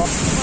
Bye.